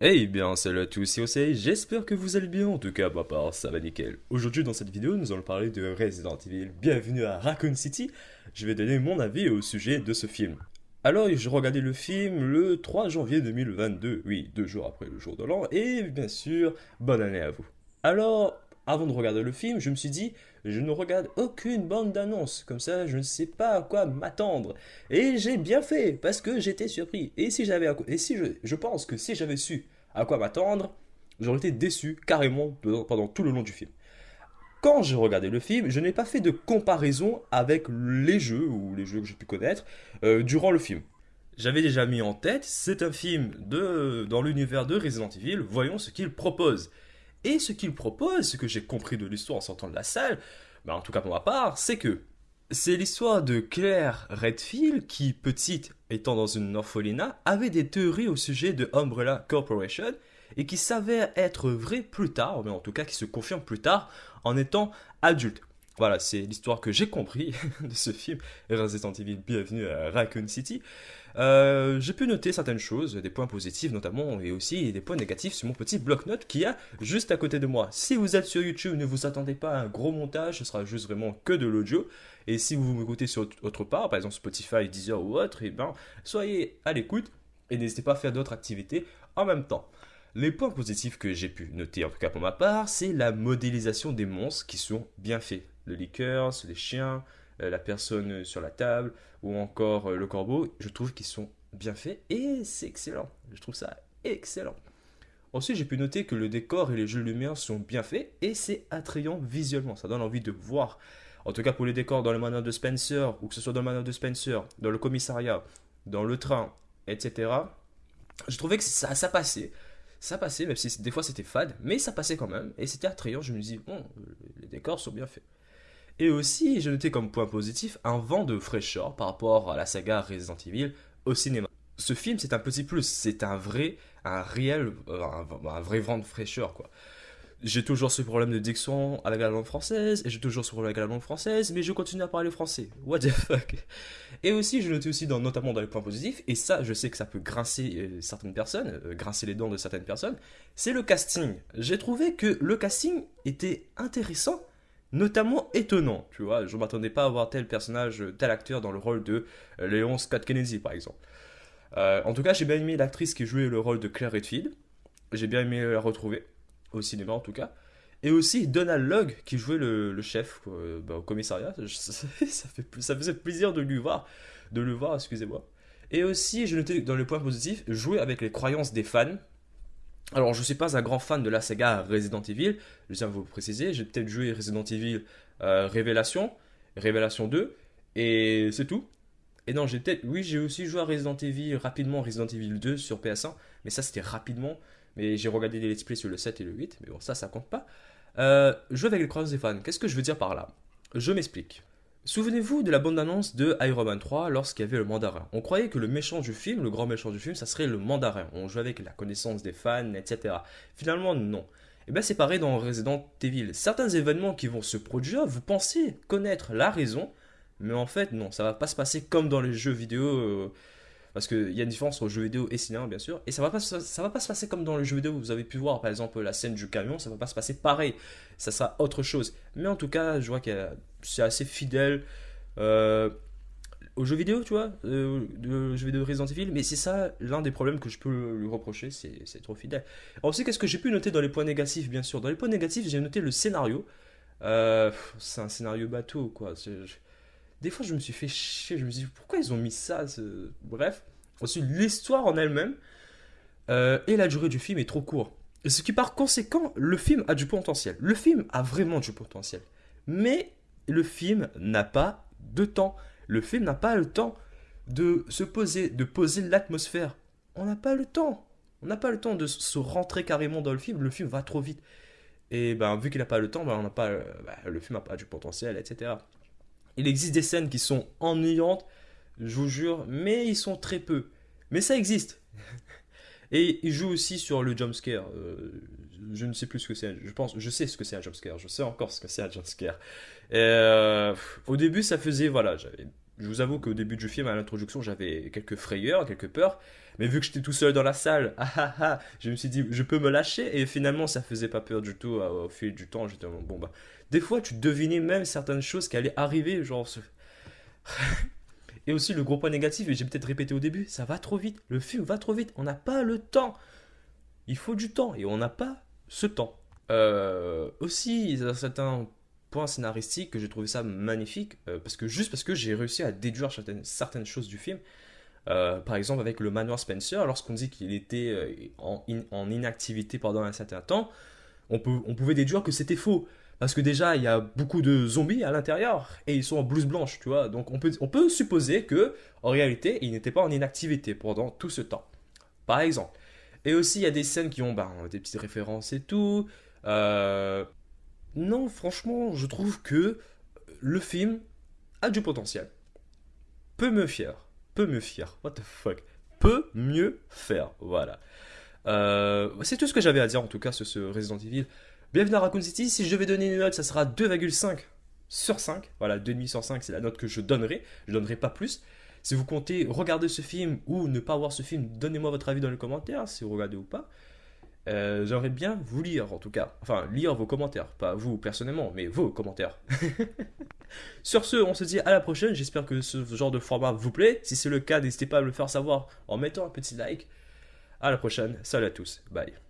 Eh bien, salut à tous, c'est Osei, j'espère que vous allez bien, en tout cas, ma part, ça va nickel. Aujourd'hui, dans cette vidéo, nous allons parler de Resident Evil. Bienvenue à Raccoon City. Je vais donner mon avis au sujet de ce film. Alors, je regardais le film le 3 janvier 2022, oui, deux jours après le jour de l'an, et bien sûr, bonne année à vous. Alors, avant de regarder le film, je me suis dit, je ne regarde aucune bande d'annonces, comme ça je ne sais pas à quoi m'attendre. Et j'ai bien fait, parce que j'étais surpris. Et si j'avais, et si je, je pense que si j'avais su à quoi m'attendre, j'aurais été déçu carrément pendant tout le long du film. Quand j'ai regardé le film, je n'ai pas fait de comparaison avec les jeux, ou les jeux que j'ai pu connaître, euh, durant le film. J'avais déjà mis en tête, c'est un film de, dans l'univers de Resident Evil, voyons ce qu'il propose. Et ce qu'il propose, ce que j'ai compris de l'histoire en sortant de la salle, bah en tout cas pour ma part, c'est que c'est l'histoire de Claire Redfield qui, petite, étant dans une orphelinat, avait des théories au sujet de Umbrella Corporation et qui s'avère être vraie plus tard, mais en tout cas qui se confirme plus tard en étant adulte. Voilà, c'est l'histoire que j'ai compris de ce film, Resident Evil, bienvenue à Raccoon City. Euh, j'ai pu noter certaines choses, des points positifs notamment, et aussi des points négatifs sur mon petit bloc-notes qui a juste à côté de moi. Si vous êtes sur YouTube, ne vous attendez pas à un gros montage, ce sera juste vraiment que de l'audio. Et si vous m'écoutez sur autre part, par exemple Spotify, Deezer ou autre, et eh ben, soyez à l'écoute et n'hésitez pas à faire d'autres activités en même temps. Les points positifs que j'ai pu noter, en tout cas pour ma part, c'est la modélisation des monstres qui sont bien faits. Le liqueur, les chiens, euh, la personne sur la table ou encore euh, le corbeau, je trouve qu'ils sont bien faits et c'est excellent. Je trouve ça excellent. Ensuite, j'ai pu noter que le décor et les jeux de lumière sont bien faits et c'est attrayant visuellement. Ça donne envie de voir. En tout cas, pour les décors dans le manoir de Spencer, ou que ce soit dans le manoir de Spencer, dans le commissariat, dans le train, etc., je trouvais que ça, ça passait. Ça passait, même si des fois c'était fade, mais ça passait quand même. Et c'était attrayant. Je me dis, bon, les décors sont bien faits. Et aussi, j'ai noté comme point positif un vent de fraîcheur par rapport à la saga Resident Evil au cinéma. Ce film, c'est un petit plus, c'est un vrai, un réel, euh, un, vrai vent de fraîcheur, quoi. J'ai toujours ce problème de diction à la langue française, et j'ai toujours ce problème avec la langue française, mais je continue à parler français. What the fuck? Et aussi, je notais aussi, dans, notamment dans les points positifs, et ça, je sais que ça peut grincer euh, certaines personnes, euh, grincer les dents de certaines personnes, c'est le casting. J'ai trouvé que le casting était intéressant, notamment étonnant, tu vois. Je m'attendais pas à voir tel personnage, tel acteur dans le rôle de euh, Léon Scott Kennedy, par exemple. Euh, en tout cas, j'ai bien aimé l'actrice qui jouait le rôle de Claire Redfield. J'ai bien aimé la retrouver, au cinéma en tout cas. Et aussi Donald Logg qui jouait le, chef euh, bah, au commissariat. Ça, fait, ça faisait plaisir de lui voir, de le voir, excusez-moi. Et aussi, je notais dans le point positif, jouer avec les croyances des fans. Alors, je ne suis pas un grand fan de la saga Resident Evil, je tiens à vous préciser. J'ai peut-être joué Resident Evil euh, Révélation, Révélation 2, et c'est tout. Et non, j'ai peut-être. Oui, j'ai aussi joué à Resident Evil rapidement, Resident Evil 2 sur PS1, mais ça c'était rapidement. Mais j'ai regardé des let's play sur le 7 et le 8, mais bon, ça, ça compte pas. Euh, jouer avec les croyances des fans, qu'est-ce que je veux dire par là? Je m'explique. Souvenez-vous de la bande-annonce de Iron Man 3 lorsqu'il y avait le mandarin. On croyait que le méchant du film, le grand méchant du film, ça serait le mandarin. On jouait avec la connaissance des fans, etc. Finalement, non. Et bien c'est pareil dans Resident Evil. Certains événements qui vont se produire, vous pensez connaître la raison, mais en fait non, ça va pas se passer comme dans les jeux vidéo. Euh, parce qu'il y a une différence entre jeux vidéo et cinéma, bien sûr. Et ça va pas, ça va pas se passer comme dans les jeux vidéo. Vous avez pu voir, par exemple, la scène du camion. Ça va pas se passer pareil. Ça sera autre chose. Mais en tout cas, je vois que c'est assez fidèle euh, aux jeux vidéo, tu vois, euh, de jeux vidéo Resident Evil. Mais c'est ça l'un des problèmes que je peux lui reprocher. C'est trop fidèle. Ensuite, qu'est-ce que j'ai pu noter dans les points négatifs, bien sûr? Dans les points négatifs, j'ai noté le scénario. Euh, c'est un scénario bateau, quoi. Des fois, je me suis fait chier. Je me suis dit, pourquoi ils ont mis ça Bref. Ensuite, l'histoire en elle-même euh, et la durée du film est trop court. Ce qui, par conséquent, le film a du potentiel. Le film a vraiment du potentiel. Mais le film n'a pas de temps. Le film n'a pas le temps de se poser, de poser l'atmosphère. On n'a pas le temps. On n'a pas le temps de se rentrer carrément dans le film. Le film va trop vite. Et ben, vu qu'il n'a pas le temps, ben, on n'a pas, ben, le film n'a pas du potentiel, etc. Il existe des scènes qui sont ennuyantes, je vous jure, mais ils sont très peu. Mais ça existe. Et il joue aussi sur le jumpscare. Euh, je ne sais plus ce que c'est. Je pense, je sais ce que c'est un jumpscare. Je sais encore ce que c'est un jumpscare. Euh, au début, ça faisait, voilà, j'avais Je vous avoue qu'au début du film, à l'introduction, j'avais quelques frayeurs, quelques peurs. Mais vu que j'étais tout seul dans la salle, ah, ah, ah, je me suis dit, je peux me lâcher. Et finalement, ça faisait pas peur du tout. Euh, au fil du temps, j'étais bon, bah. Des fois, tu devinais même certaines choses qui allaient arriver. Genre. et aussi, le gros point négatif, et j'ai peut-être répété au début, ça va trop vite. Le film va trop vite. On n'a pas le temps. Il faut du temps. Et on n'a pas ce temps. Euh, aussi, certains point scénaristique que j'ai trouvé ça magnifique, euh, parce que juste parce que j'ai réussi à déduire certaines, certaines choses du film. Euh, par exemple, avec le manoir Spencer, lorsqu'on dit qu'il était euh, en, inactivité pendant un certain temps, on, peut, on pouvait déduire que c'était faux. Parce que déjà, il y a beaucoup de zombies à l'intérieur et ils sont en blouse blanche, tu vois. Donc on peut, on peut supposer que, en réalité, il n'était pas en inactivité pendant tout ce temps. Par exemple. Et aussi, il y a des scènes qui ont ben, des petites références et tout. Non, franchement, je trouve que le film a du potentiel. Peut me fier. Peut me fier. What the fuck. Peut mieux faire. Voilà. Euh, c'est tout ce que j'avais à dire en tout cas sur ce Resident Evil. Bienvenue à Raccoon City. Si je devais donner une note, ça sera 2,5 sur 5. Voilà, 2,5 sur 5, c'est la note que je donnerai. Je donnerai pas plus. Si vous comptez regarder ce film ou ne pas voir ce film, donnez-moi votre avis dans les commentaires, si vous regardez ou pas. Euh, j'aimerais bien vous lire en tout cas. Enfin, lire vos commentaires. Pas vous personnellement, mais vos commentaires. Sur ce, on se dit à la prochaine. J'espère que ce genre de format vous plaît. Si c'est le cas, n'hésitez pas à me le faire savoir en mettant un petit like. À la prochaine. Salut à tous. Bye.